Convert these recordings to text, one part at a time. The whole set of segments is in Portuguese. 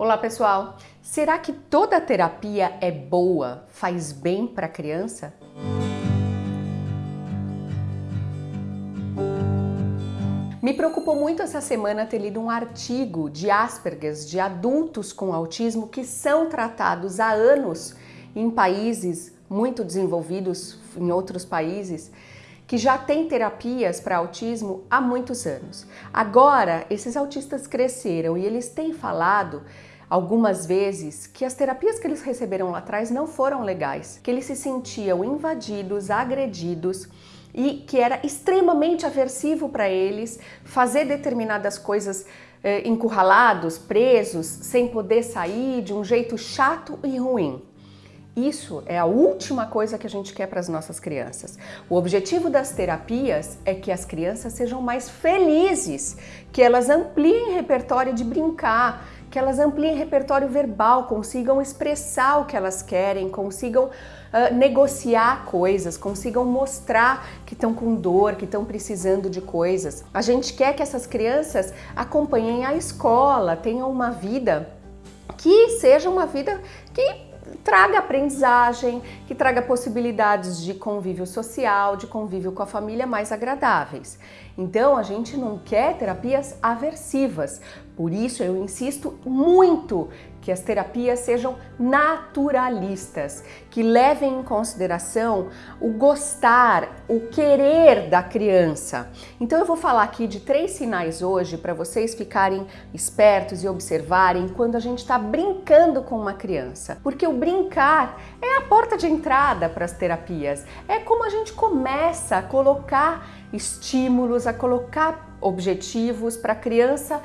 Olá pessoal, será que toda terapia é boa, faz bem para a criança? Me preocupou muito essa semana ter lido um artigo de Asperger de adultos com autismo que são tratados há anos em países muito desenvolvidos, em outros países, que já tem terapias para autismo há muitos anos. Agora, esses autistas cresceram e eles têm falado algumas vezes que as terapias que eles receberam lá atrás não foram legais, que eles se sentiam invadidos, agredidos e que era extremamente aversivo para eles fazer determinadas coisas eh, encurralados, presos, sem poder sair de um jeito chato e ruim. Isso é a última coisa que a gente quer para as nossas crianças. O objetivo das terapias é que as crianças sejam mais felizes, que elas ampliem repertório de brincar, que elas ampliem repertório verbal, consigam expressar o que elas querem, consigam uh, negociar coisas, consigam mostrar que estão com dor, que estão precisando de coisas. A gente quer que essas crianças acompanhem a escola, tenham uma vida que seja uma vida que traga aprendizagem, que traga possibilidades de convívio social, de convívio com a família mais agradáveis. Então a gente não quer terapias aversivas, por isso eu insisto muito que as terapias sejam naturalistas, que levem em consideração o gostar, o querer da criança. Então eu vou falar aqui de três sinais hoje para vocês ficarem espertos e observarem quando a gente está brincando com uma criança. Porque o brincar é a porta de entrada para as terapias, é como a gente começa a colocar estímulos, a colocar objetivos para a criança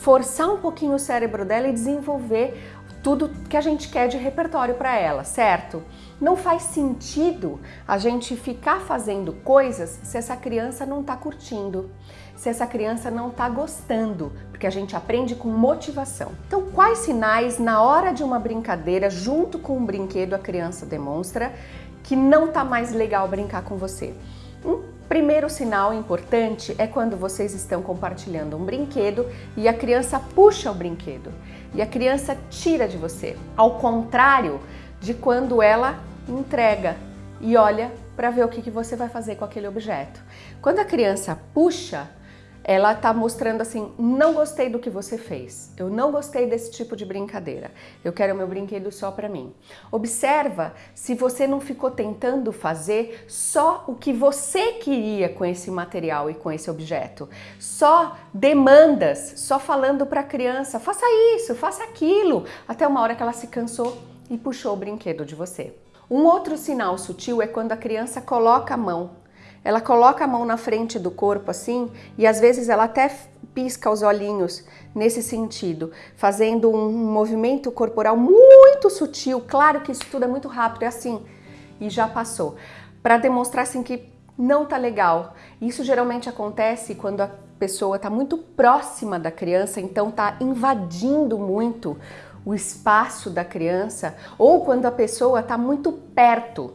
forçar um pouquinho o cérebro dela e desenvolver tudo que a gente quer de repertório para ela, certo? Não faz sentido a gente ficar fazendo coisas se essa criança não está curtindo, se essa criança não está gostando, porque a gente aprende com motivação. Então, quais sinais na hora de uma brincadeira, junto com um brinquedo, a criança demonstra que não está mais legal brincar com você? Um Primeiro sinal importante é quando vocês estão compartilhando um brinquedo e a criança puxa o brinquedo e a criança tira de você, ao contrário de quando ela entrega e olha para ver o que, você vai fazer com aquele objeto. Quando a criança puxa, ela está mostrando assim, não gostei do que você fez, eu não gostei desse tipo de brincadeira, eu quero meu brinquedo só para mim. Observa se você não ficou tentando fazer só o que você queria com esse material e com esse objeto, só demandas, só falando para a criança, faça isso, faça aquilo, até uma hora que ela se cansou e puxou o brinquedo de você. Um outro sinal sutil é quando a criança coloca a mão ela coloca a mão na frente do corpo assim e às vezes ela até pisca os olhinhos nesse sentido, fazendo um movimento corporal muito sutil. Claro que isso tudo é muito rápido, é assim, e já passou. Para demonstrar assim que não tá legal. Isso geralmente acontece quando a pessoa está muito próxima da criança, então está invadindo muito o espaço da criança, ou quando a pessoa está muito perto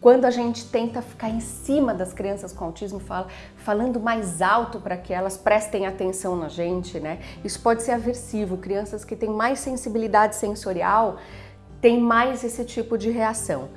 quando a gente tenta ficar em cima das crianças com autismo, fala, falando mais alto para que elas prestem atenção na gente, né? Isso pode ser aversivo. Crianças que têm mais sensibilidade sensorial têm mais esse tipo de reação.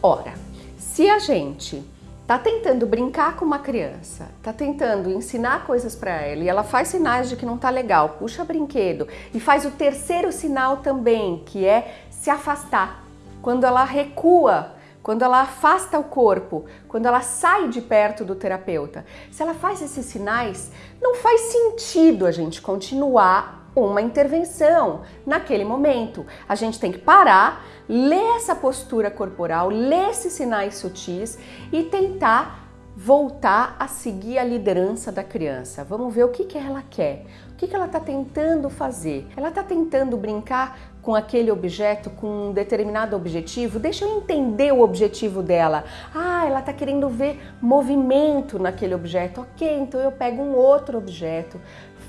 Ora, se a gente tá tentando brincar com uma criança, tá tentando ensinar coisas para ela e ela faz sinais de que não tá legal, puxa brinquedo e faz o terceiro sinal também, que é se afastar. Quando ela recua quando ela afasta o corpo, quando ela sai de perto do terapeuta. Se ela faz esses sinais, não faz sentido a gente continuar uma intervenção naquele momento. A gente tem que parar, ler essa postura corporal, ler esses sinais sutis e tentar voltar a seguir a liderança da criança. Vamos ver o que, que ela quer, o que, que ela está tentando fazer. Ela está tentando brincar com aquele objeto, com um determinado objetivo? Deixa eu entender o objetivo dela. Ah, ela está querendo ver movimento naquele objeto. Ok, então eu pego um outro objeto,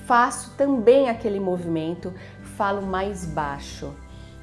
faço também aquele movimento, falo mais baixo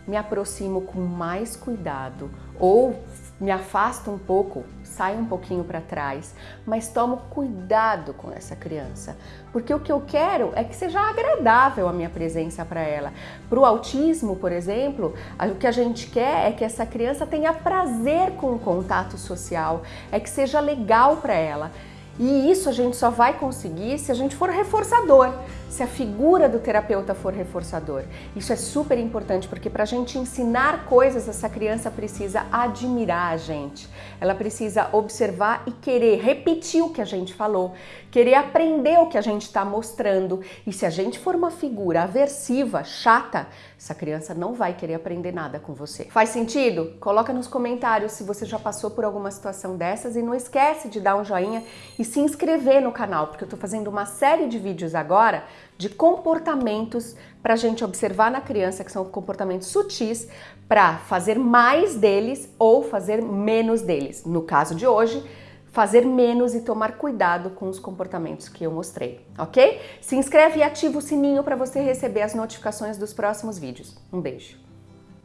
me aproximo com mais cuidado ou me afasta um pouco, sai um pouquinho para trás, mas tomo cuidado com essa criança, porque o que eu quero é que seja agradável a minha presença para ela. Para o autismo, por exemplo, o que a gente quer é que essa criança tenha prazer com o contato social, é que seja legal para ela. E isso a gente só vai conseguir se a gente for reforçador, se a figura do terapeuta for reforçador. Isso é super importante porque para a gente ensinar coisas, essa criança precisa admirar a gente. Ela precisa observar e querer repetir o que a gente falou, querer aprender o que a gente está mostrando. E se a gente for uma figura aversiva, chata, essa criança não vai querer aprender nada com você. Faz sentido? Coloca nos comentários se você já passou por alguma situação dessas e não esquece de dar um joinha e se inscrever no canal, porque eu estou fazendo uma série de vídeos agora de comportamentos para a gente observar na criança, que são comportamentos sutis, para fazer mais deles ou fazer menos deles. No caso de hoje, fazer menos e tomar cuidado com os comportamentos que eu mostrei, ok? Se inscreve e ativa o sininho para você receber as notificações dos próximos vídeos. Um beijo!